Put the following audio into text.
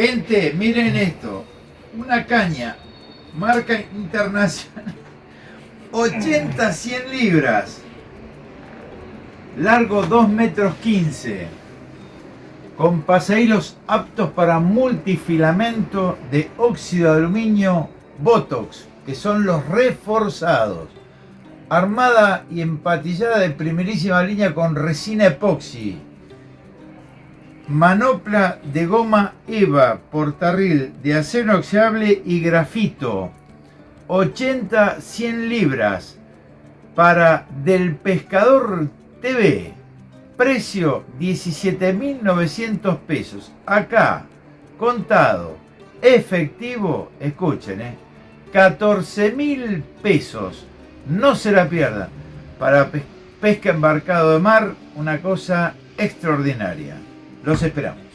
Gente, miren esto. Una caña, marca internacional. 80, 100 libras. Largo 2 metros 15. Con pasahilos aptos para multifilamento de óxido de aluminio Botox, que son los reforzados. Armada y empatillada de primerísima línea con resina epoxi. Manopla de goma EVA, portarril de acero inoxidable y grafito. 80-100 libras para Del Pescador TV. Precio 17.900 pesos. Acá, contado, efectivo, escuchen, eh, 14.000 pesos. No se la pierdan. Para pesca embarcado de mar, una cosa extraordinaria. Los esperamos.